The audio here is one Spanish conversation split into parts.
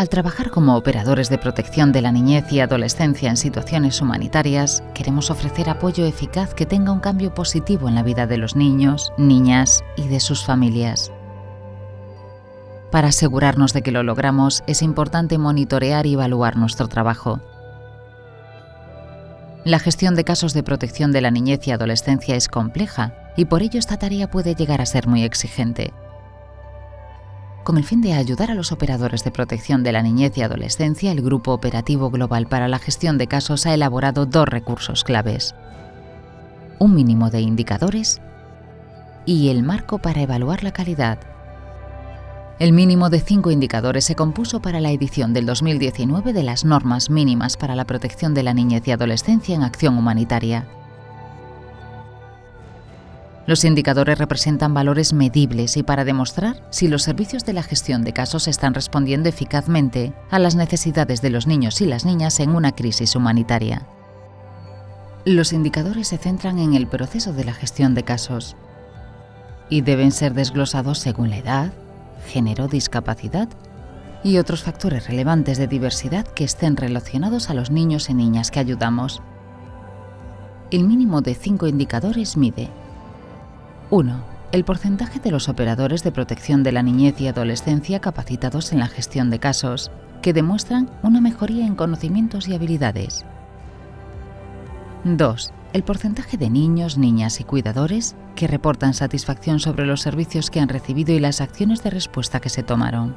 Al trabajar como operadores de protección de la niñez y adolescencia en situaciones humanitarias, queremos ofrecer apoyo eficaz que tenga un cambio positivo en la vida de los niños, niñas y de sus familias. Para asegurarnos de que lo logramos, es importante monitorear y evaluar nuestro trabajo. La gestión de casos de protección de la niñez y adolescencia es compleja y por ello esta tarea puede llegar a ser muy exigente. Con el fin de ayudar a los operadores de protección de la niñez y adolescencia, el Grupo Operativo Global para la Gestión de Casos ha elaborado dos recursos claves. Un mínimo de indicadores y el marco para evaluar la calidad. El mínimo de cinco indicadores se compuso para la edición del 2019 de las normas mínimas para la protección de la niñez y adolescencia en acción humanitaria. Los indicadores representan valores medibles y para demostrar si los servicios de la gestión de casos están respondiendo eficazmente a las necesidades de los niños y las niñas en una crisis humanitaria. Los indicadores se centran en el proceso de la gestión de casos y deben ser desglosados según la edad, género, discapacidad y otros factores relevantes de diversidad que estén relacionados a los niños y niñas que ayudamos. El mínimo de cinco indicadores mide 1. El porcentaje de los operadores de protección de la niñez y adolescencia capacitados en la gestión de casos, que demuestran una mejoría en conocimientos y habilidades. 2 el porcentaje de niños, niñas y cuidadores que reportan satisfacción sobre los servicios que han recibido y las acciones de respuesta que se tomaron.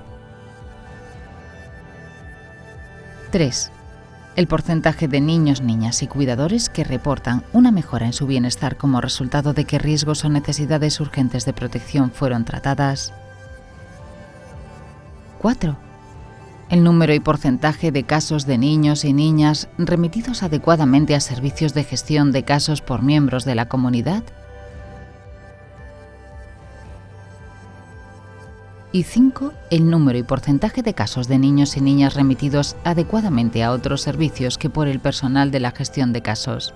3. El porcentaje de niños, niñas y cuidadores que reportan una mejora en su bienestar como resultado de que riesgos o necesidades urgentes de protección fueron tratadas. 4 el número y porcentaje de casos de niños y niñas remitidos adecuadamente a servicios de gestión de casos por miembros de la comunidad. Y 5. El número y porcentaje de casos de niños y niñas remitidos adecuadamente a otros servicios que por el personal de la gestión de casos.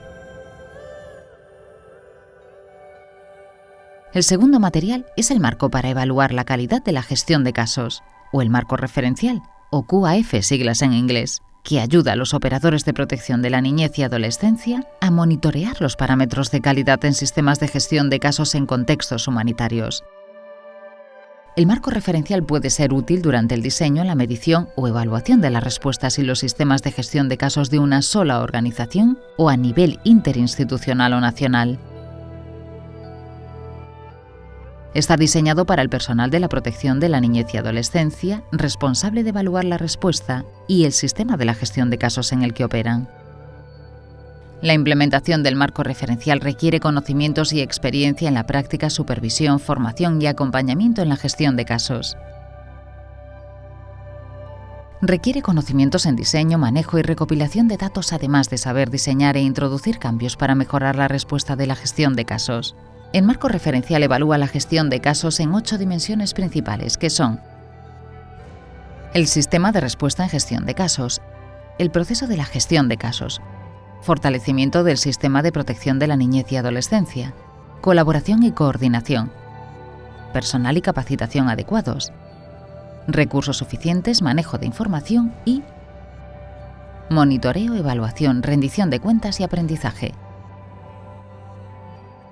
El segundo material es el marco para evaluar la calidad de la gestión de casos, o el marco referencial, o QAF siglas en inglés, que ayuda a los operadores de protección de la niñez y adolescencia a monitorear los parámetros de calidad en sistemas de gestión de casos en contextos humanitarios. El marco referencial puede ser útil durante el diseño, la medición o evaluación de las respuestas y los sistemas de gestión de casos de una sola organización o a nivel interinstitucional o nacional. Está diseñado para el personal de la protección de la niñez y adolescencia, responsable de evaluar la respuesta y el sistema de la gestión de casos en el que operan. La implementación del marco referencial requiere conocimientos y experiencia en la práctica, supervisión, formación y acompañamiento en la gestión de casos. Requiere conocimientos en diseño, manejo y recopilación de datos, además de saber diseñar e introducir cambios para mejorar la respuesta de la gestión de casos. El marco referencial evalúa la gestión de casos en ocho dimensiones principales, que son el sistema de respuesta en gestión de casos, el proceso de la gestión de casos, fortalecimiento del sistema de protección de la niñez y adolescencia, colaboración y coordinación, personal y capacitación adecuados, recursos suficientes, manejo de información y monitoreo, evaluación, rendición de cuentas y aprendizaje.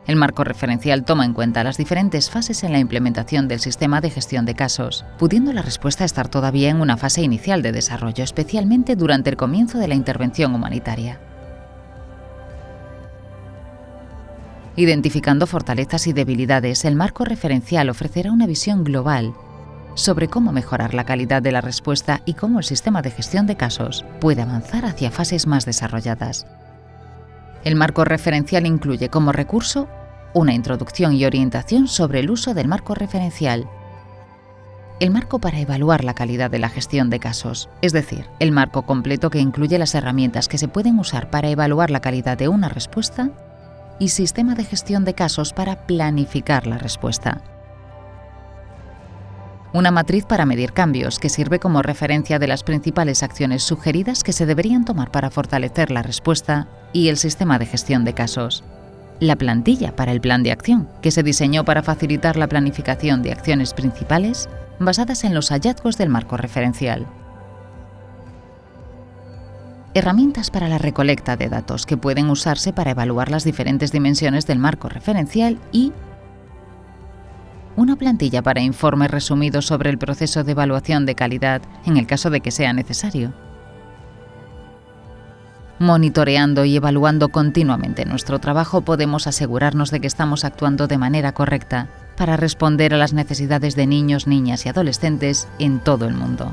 El marco referencial toma en cuenta las diferentes fases en la implementación del sistema de gestión de casos, pudiendo la respuesta estar todavía en una fase inicial de desarrollo, especialmente durante el comienzo de la intervención humanitaria. Identificando fortalezas y debilidades, el marco referencial ofrecerá una visión global sobre cómo mejorar la calidad de la respuesta y cómo el sistema de gestión de casos puede avanzar hacia fases más desarrolladas. El marco referencial incluye como recurso una introducción y orientación sobre el uso del marco referencial, el marco para evaluar la calidad de la gestión de casos, es decir, el marco completo que incluye las herramientas que se pueden usar para evaluar la calidad de una respuesta y sistema de gestión de casos para planificar la respuesta una matriz para medir cambios que sirve como referencia de las principales acciones sugeridas que se deberían tomar para fortalecer la respuesta y el sistema de gestión de casos. La plantilla para el plan de acción, que se diseñó para facilitar la planificación de acciones principales basadas en los hallazgos del marco referencial. Herramientas para la recolecta de datos que pueden usarse para evaluar las diferentes dimensiones del marco referencial y una plantilla para informes resumidos sobre el proceso de evaluación de calidad en el caso de que sea necesario. Monitoreando y evaluando continuamente nuestro trabajo podemos asegurarnos de que estamos actuando de manera correcta para responder a las necesidades de niños, niñas y adolescentes en todo el mundo.